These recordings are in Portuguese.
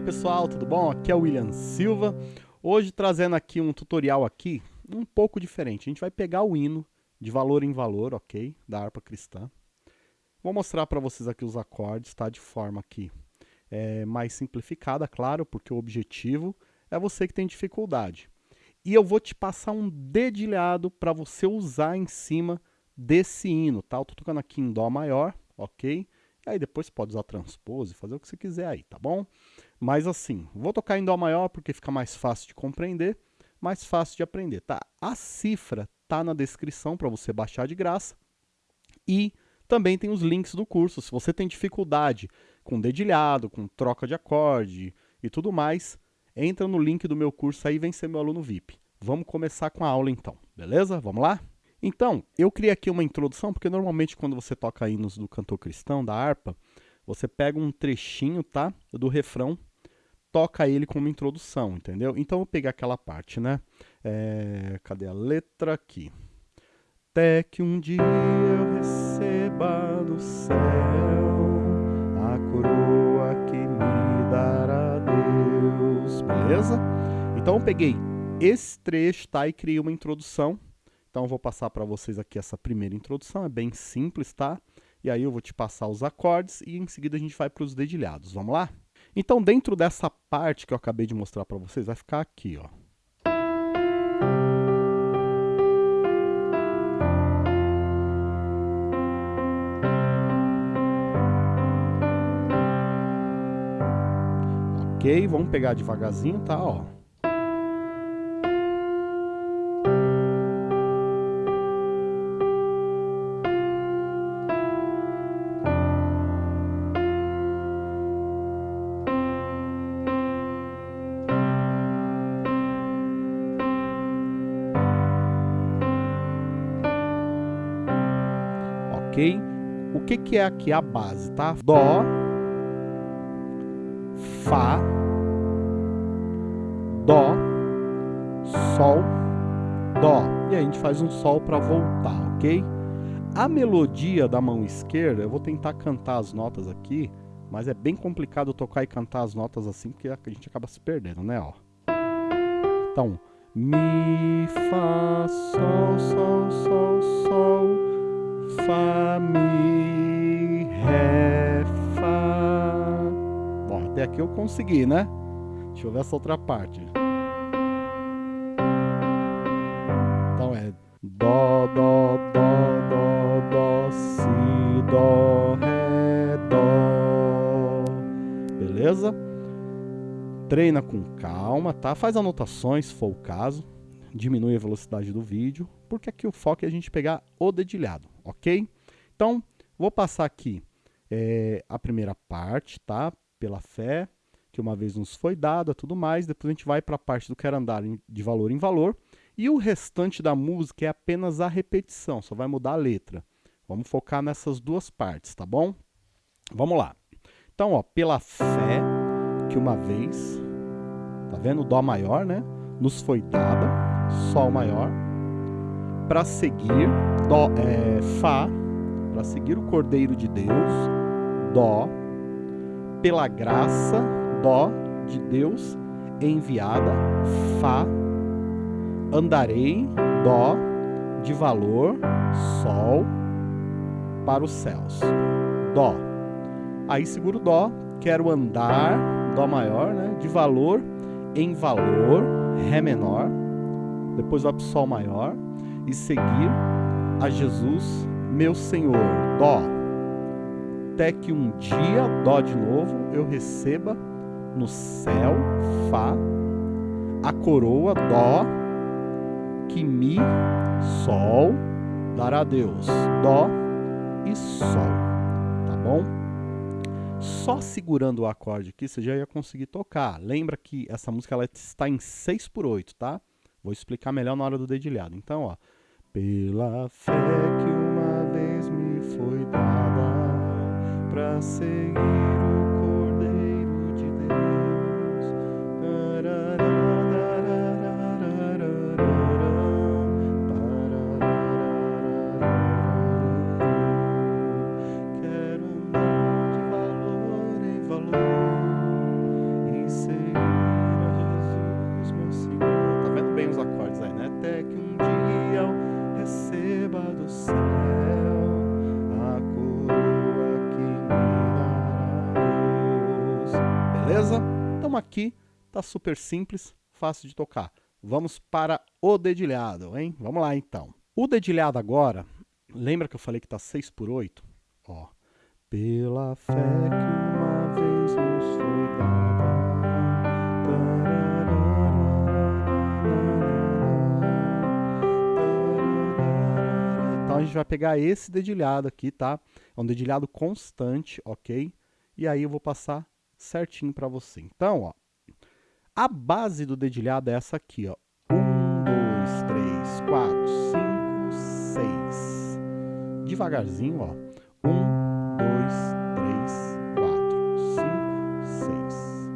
Oi pessoal, tudo bom? Aqui é o William Silva. Hoje trazendo aqui um tutorial aqui um pouco diferente. A gente vai pegar o hino de valor em valor, ok? Da harpa cristã. Vou mostrar para vocês aqui os acordes, tá? De forma aqui é, mais simplificada, claro, porque o objetivo é você que tem dificuldade. E eu vou te passar um dedilhado para você usar em cima desse hino, tá? Eu tô tocando aqui em Dó maior, ok? Aí depois você pode usar transpose, fazer o que você quiser aí, tá bom? Mas assim, vou tocar em Dó maior porque fica mais fácil de compreender, mais fácil de aprender, tá? A cifra tá na descrição para você baixar de graça. E também tem os links do curso. Se você tem dificuldade com dedilhado, com troca de acorde e tudo mais, entra no link do meu curso aí e vem ser meu aluno VIP. Vamos começar com a aula então, beleza? Vamos lá? Então, eu criei aqui uma introdução, porque normalmente quando você toca hinos do cantor cristão, da harpa, você pega um trechinho, tá? Do refrão, toca ele como introdução, entendeu? Então eu peguei aquela parte, né? É, cadê a letra aqui? Até que um dia eu receba do céu a coroa que me dará Deus, beleza? Então eu peguei esse trecho, tá? E criei uma introdução então eu vou passar para vocês aqui essa primeira introdução, é bem simples, tá? E aí eu vou te passar os acordes e em seguida a gente vai para os dedilhados. Vamos lá? Então dentro dessa parte que eu acabei de mostrar para vocês, vai ficar aqui, ó. Ok, vamos pegar devagarzinho, tá? Ó. ok? O que, que é aqui a base, tá? Dó, Fá, Dó, Sol, Dó. E aí a gente faz um Sol para voltar, ok? A melodia da mão esquerda, eu vou tentar cantar as notas aqui, mas é bem complicado tocar e cantar as notas assim, porque a gente acaba se perdendo, né? Ó. Então, Mi, Fá, Sol, Sol, Sol, Sol, Fá, Mi, Ré, Fá. Bom, até aqui eu consegui, né? Deixa eu ver essa outra parte. Então é Dó, Dó, Dó, Dó, Dó, Si, Dó, Ré, Dó. Beleza? Treina com calma, tá? Faz anotações, se for o caso. Diminui a velocidade do vídeo, porque aqui o foco é a gente pegar o dedilhado ok? Então, vou passar aqui é, a primeira parte, tá? Pela fé, que uma vez nos foi dada, tudo mais. Depois a gente vai para a parte do quero andar de valor em valor. E o restante da música é apenas a repetição, só vai mudar a letra. Vamos focar nessas duas partes, tá bom? Vamos lá. Então, ó, pela fé que uma vez, tá vendo? Dó maior, né? Nos foi dada, Sol maior, para seguir dó, é, Fá, para seguir o Cordeiro de Deus, Dó, pela graça, Dó de Deus enviada, Fá, andarei, Dó, de valor, Sol, para os céus, Dó. Aí seguro Dó, quero andar, Dó maior, né, de valor em valor, Ré menor, depois vai para o Sol maior, e seguir a Jesus, meu Senhor. Dó. Até que um dia, Dó de novo, eu receba no céu, Fá, a coroa, Dó, que Mi, Sol, dará a Deus. Dó e Sol. Tá bom? Só segurando o acorde aqui, você já ia conseguir tocar. Lembra que essa música ela está em 6 por 8, tá? Vou explicar melhor na hora do dedilhado. Então, ó. Pela fé que uma vez me foi dada para seguir Beleza? Então aqui tá super simples, fácil de tocar. Vamos para o dedilhado, hein? Vamos lá então. O dedilhado agora, lembra que eu falei que tá 6 por 8? Ó, pela fé que uma vez nos foi dada. Então a gente vai pegar esse dedilhado aqui, tá? É um dedilhado constante, ok? E aí eu vou passar certinho para você. Então, ó, a base do dedilhado é essa aqui, ó. Um, dois, três, quatro, cinco, seis. Devagarzinho, ó. Um, dois, três, quatro, cinco, seis.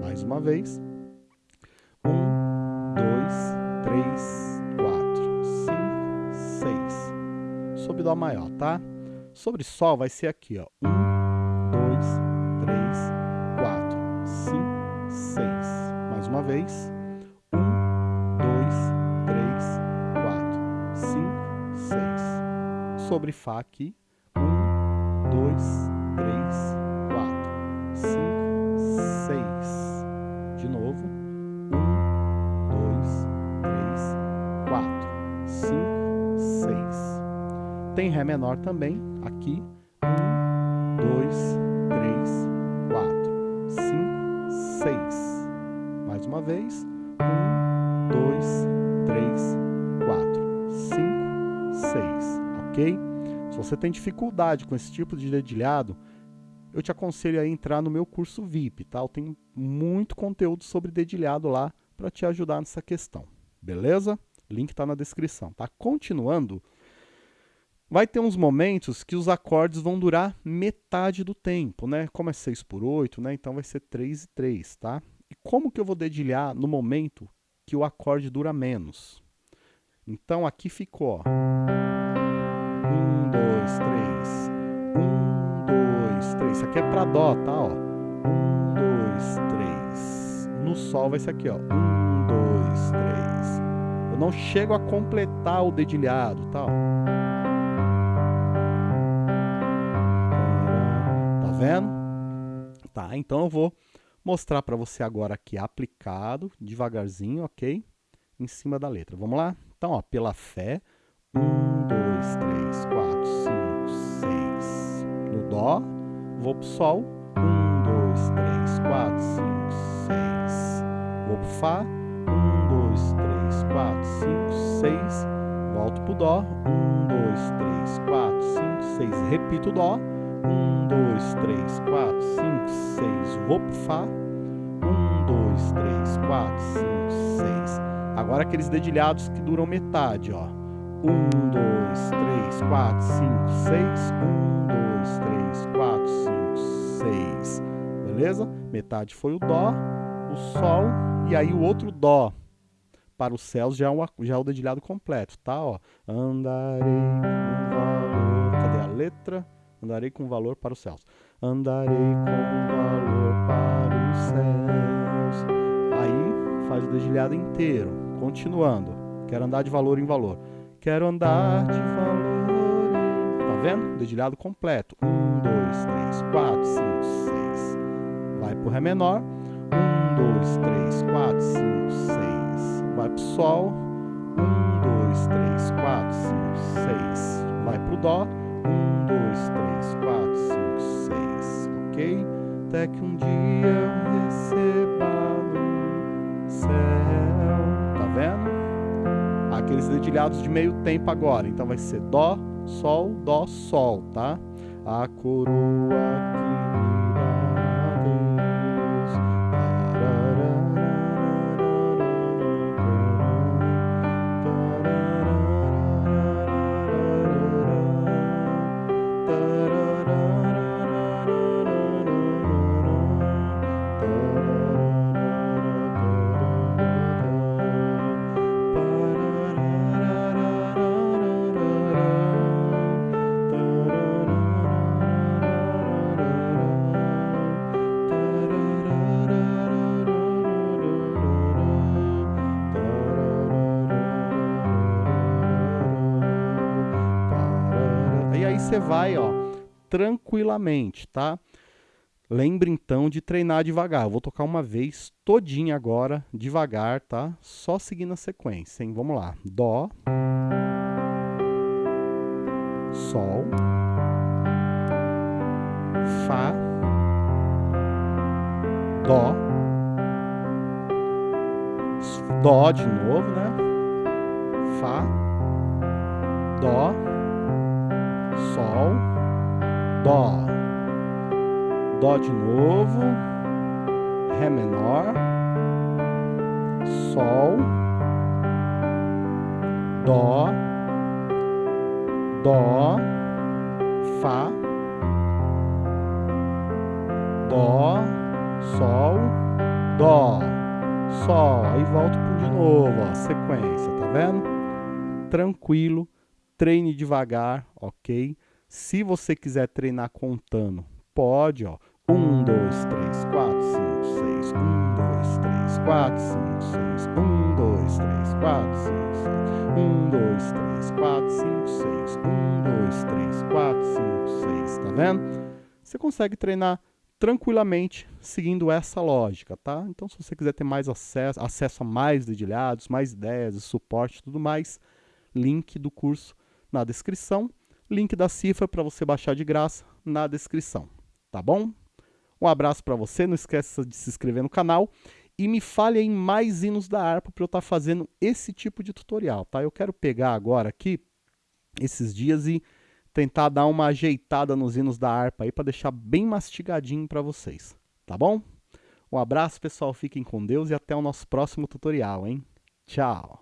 Mais uma vez. Um, dois, três, quatro, cinco, seis. Sobre dó maior, tá? Sobre sol vai ser aqui, ó. Um, vez. Um, dois, três, quatro, cinco, seis. Sobre Fá aqui dois, três, quatro, cinco, seis. De novo. Um, dois, três, quatro, cinco, seis. Tem Ré menor também, aqui. Uma vez. Um, dois, três, quatro, cinco, seis. Ok? Se você tem dificuldade com esse tipo de dedilhado, eu te aconselho a entrar no meu curso VIP, tá? Eu tenho muito conteúdo sobre dedilhado lá para te ajudar nessa questão, beleza? Link está na descrição, tá? Continuando, vai ter uns momentos que os acordes vão durar metade do tempo, né? Como é 6 por 8, né? Então vai ser 3 e 3, tá? E como que eu vou dedilhar no momento que o acorde dura menos? Então aqui ficou, ó dois, três. Um, dois, três. Isso aqui é para Dó, tá? Ó. Um, dois, três. No Sol vai ser aqui, ó. Um, dois, três. Eu não chego a completar o dedilhado, tá? Ó. Tá vendo? Tá, então eu vou mostrar para você agora aqui aplicado, devagarzinho, ok? Em cima da letra. Vamos lá? Então, ó, pela fé. Um, dois, três, quatro, cinco, seis. No Dó, vou pro Sol. Um, dois, três, quatro, cinco, seis. Vou pro Fá. Um, dois, três, quatro, cinco, seis. Volto pro Dó. Um, dois, três, quatro, cinco, seis. Repito o Dó. Um, dois, três, quatro, cinco, seis. Vou pro Fá. Um, dois, três, quatro, cinco, seis. Agora aqueles dedilhados que duram metade, ó. Um, dois, três, quatro, cinco, seis. Um, dois, três, quatro, cinco, seis. Beleza? Metade foi o Dó, o Sol e aí o outro Dó. Para os céus já é, já é o dedilhado completo, tá? Ó, andarei com valor. Cadê a letra? Andarei com valor para os céus. Andarei com valor para os céus. Aí faz o dedilhado inteiro. Continuando. Quero andar de valor em valor. Quero andar de valor. Tá vendo? Dedilhado completo. Um, dois, três, quatro, cinco, seis. Vai pro Ré menor. Um, dois, três, quatro, cinco, seis. Vai pro Sol. Um, dois, três, quatro, cinco, seis. Vai pro Dó. Até que um dia eu receba no céu. Tá vendo? aqueles dedilhados de meio tempo agora. Então vai ser Dó, Sol, Dó, Sol, tá? A coroa você vai, ó, tranquilamente, tá? Lembre então de treinar devagar. Eu vou tocar uma vez todinha agora, devagar, tá? Só seguindo a sequência, hein? Vamos lá. Dó. Sol. Fá. Dó. Dó de novo, né? Fá. Dó. Sol. Dó. Dó de novo, Ré menor, Sol, Dó, Dó, Fá, Dó, Sol, Dó, Sol. Aí volto de novo, ó, sequência, tá vendo? Tranquilo, treine devagar, ok? Se você quiser treinar contando, pode, ó. 1, 2, 3, 4, 5, 6. 1, 2, 3, 4, 5, 6. 1, 2, 3, 4, 5, 6. 1, 2, 3, 4, 5, 6. 1, 2, 3, 4, 5, 6. Tá vendo? Você consegue treinar tranquilamente seguindo essa lógica, tá? Então, se você quiser ter mais acesso, acesso a mais dedilhados, mais ideias, suporte e tudo mais, link do curso na descrição, link da cifra para você baixar de graça na descrição, tá bom? Um abraço para você, não esqueça de se inscrever no canal e me fale em mais hinos da harpa para eu estar tá fazendo esse tipo de tutorial, tá? Eu quero pegar agora aqui esses dias e tentar dar uma ajeitada nos hinos da harpa aí para deixar bem mastigadinho para vocês, tá bom? Um abraço, pessoal, fiquem com Deus e até o nosso próximo tutorial, hein? Tchau!